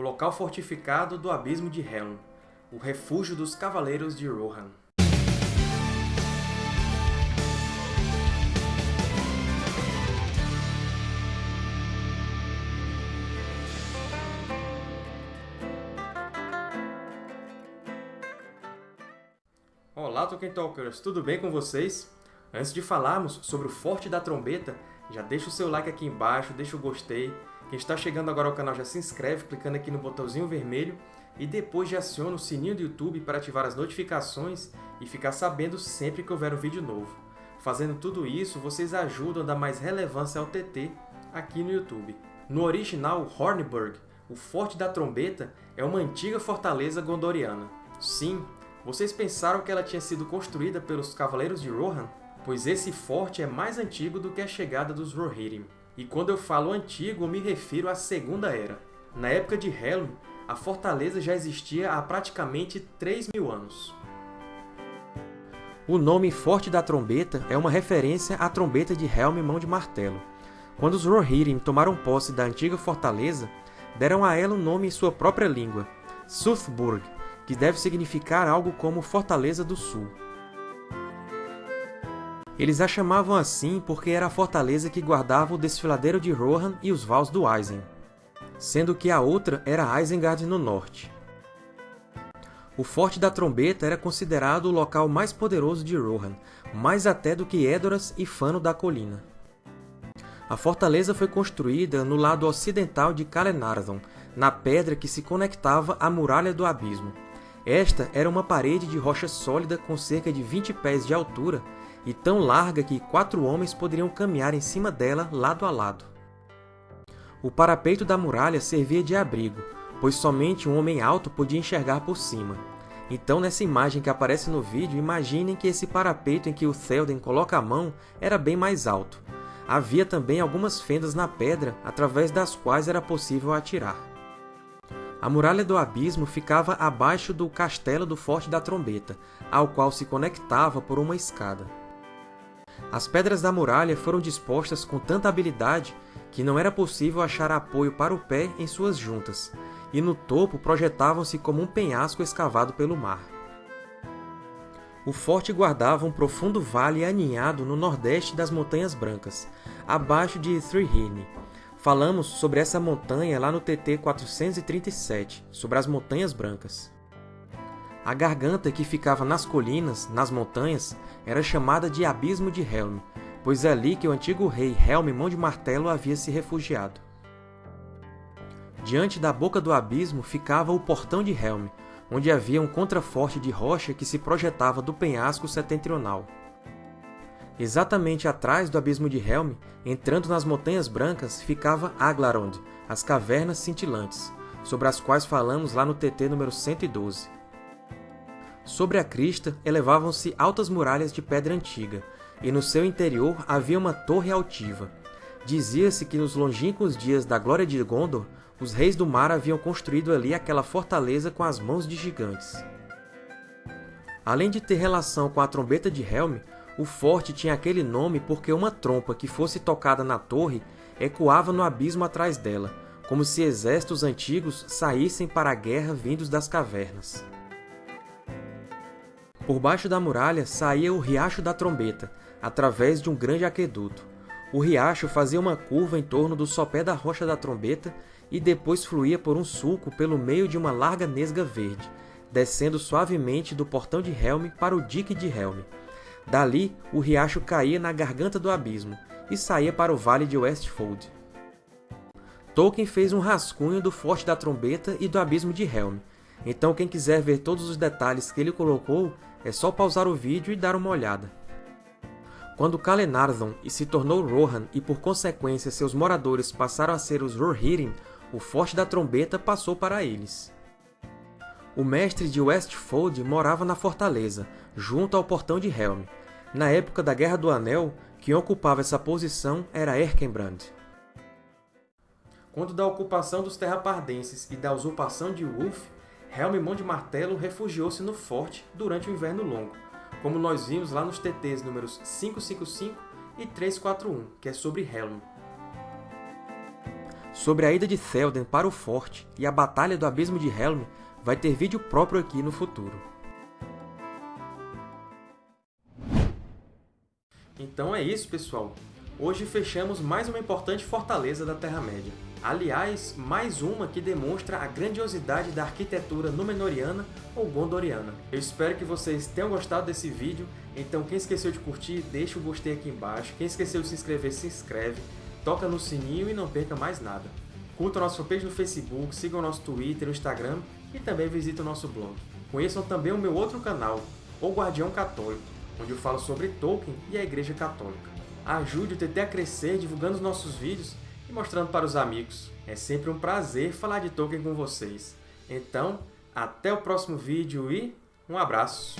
o local fortificado do Abismo de Helm, o refúgio dos Cavaleiros de Rohan. Olá, Tolkien Talkers! Tudo bem com vocês? Antes de falarmos sobre o Forte da Trombeta, já deixa o seu like aqui embaixo, deixa o gostei. Quem está chegando agora ao canal já se inscreve clicando aqui no botãozinho vermelho e depois já aciona o sininho do YouTube para ativar as notificações e ficar sabendo sempre que houver um vídeo novo. Fazendo tudo isso, vocês ajudam a dar mais relevância ao TT aqui no YouTube. No original Hornburg, o Forte da Trombeta é uma antiga fortaleza gondoriana. Sim, vocês pensaram que ela tinha sido construída pelos Cavaleiros de Rohan? Pois esse forte é mais antigo do que a chegada dos Rohirrim. E quando eu falo antigo, eu me refiro à Segunda Era. Na época de Helm, a fortaleza já existia há praticamente 3 mil anos. O nome Forte da Trombeta é uma referência à trombeta de Helm Mão de Martelo. Quando os Rohirrim tomaram posse da antiga fortaleza, deram a ela um nome em sua própria língua, Suthburg, que deve significar algo como Fortaleza do Sul. Eles a chamavam assim porque era a fortaleza que guardava o desfiladeiro de Rohan e os Vals do Eisen, sendo que a outra era Isengard no norte. O Forte da Trombeta era considerado o local mais poderoso de Rohan, mais até do que Edoras e Fano da Colina. A fortaleza foi construída no lado ocidental de Calenardon, na pedra que se conectava à Muralha do Abismo. Esta era uma parede de rocha sólida com cerca de 20 pés de altura e tão larga que quatro homens poderiam caminhar em cima dela lado a lado. O parapeito da muralha servia de abrigo, pois somente um homem alto podia enxergar por cima. Então, nessa imagem que aparece no vídeo, imaginem que esse parapeito em que o Théoden coloca a mão era bem mais alto. Havia também algumas fendas na pedra, através das quais era possível atirar. A Muralha do Abismo ficava abaixo do Castelo do Forte da Trombeta, ao qual se conectava por uma escada. As pedras da muralha foram dispostas com tanta habilidade que não era possível achar apoio para o pé em suas juntas, e no topo projetavam-se como um penhasco escavado pelo mar. O forte guardava um profundo vale aninhado no nordeste das Montanhas Brancas, abaixo de Thrihirne. Falamos sobre essa montanha lá no TT 437, sobre as Montanhas Brancas. A garganta que ficava nas colinas, nas montanhas, era chamada de Abismo de Helm, pois é ali que o antigo rei Helm Mão de Martelo havia se refugiado. Diante da boca do abismo ficava o Portão de Helm, onde havia um contraforte de rocha que se projetava do penhasco setentrional. Exatamente atrás do Abismo de Helm, entrando nas Montanhas Brancas, ficava Aglarond, as Cavernas Cintilantes, sobre as quais falamos lá no TT número 112. Sobre a crista elevavam-se altas muralhas de pedra antiga, e no seu interior havia uma torre altiva. Dizia-se que nos longínquos dias da glória de Gondor, os reis do mar haviam construído ali aquela fortaleza com as mãos de gigantes. Além de ter relação com a trombeta de Helm, o forte tinha aquele nome porque uma trompa que fosse tocada na torre ecoava no abismo atrás dela, como se exércitos antigos saíssem para a guerra vindos das cavernas. Por baixo da muralha saía o Riacho da Trombeta, através de um grande aqueduto. O riacho fazia uma curva em torno do sopé da Rocha da Trombeta e depois fluía por um sulco pelo meio de uma larga nesga verde, descendo suavemente do portão de Helm para o dique de Helm. Dali, o riacho caía na garganta do abismo e saía para o vale de Westfold. Tolkien fez um rascunho do Forte da Trombeta e do Abismo de Helm, então quem quiser ver todos os detalhes que ele colocou, é só pausar o vídeo e dar uma olhada. Quando Calenardon se tornou Rohan e por consequência seus moradores passaram a ser os Rohirrim, o Forte da Trombeta passou para eles. O mestre de Westfold morava na fortaleza, junto ao Portão de Helm. Na época da Guerra do Anel, quem ocupava essa posição era Erkenbrand. Quando da ocupação dos Terrapardenses e da usurpação de Ulf, Helm Mão de Martelo refugiou-se no forte durante o Inverno Longo, como nós vimos lá nos TTs números 555 e 341, que é sobre Helm. Sobre a ida de Théoden para o Forte e a Batalha do Abismo de Helm vai ter vídeo próprio aqui no futuro. Então é isso, pessoal! Hoje fechamos mais uma importante fortaleza da Terra-média. Aliás, mais uma que demonstra a grandiosidade da arquitetura Númenoriana ou Gondoriana. Eu espero que vocês tenham gostado desse vídeo, então quem esqueceu de curtir, deixa o gostei aqui embaixo. Quem esqueceu de se inscrever, se inscreve, toca no sininho e não perca mais nada. Curta o nosso fanpage no Facebook, siga o nosso Twitter e Instagram e também visite o nosso blog. Conheçam também o meu outro canal, O Guardião Católico, onde eu falo sobre Tolkien e a Igreja Católica. Ajude o TT a crescer divulgando os nossos vídeos e mostrando para os amigos. É sempre um prazer falar de Tolkien com vocês. Então, até o próximo vídeo e um abraço!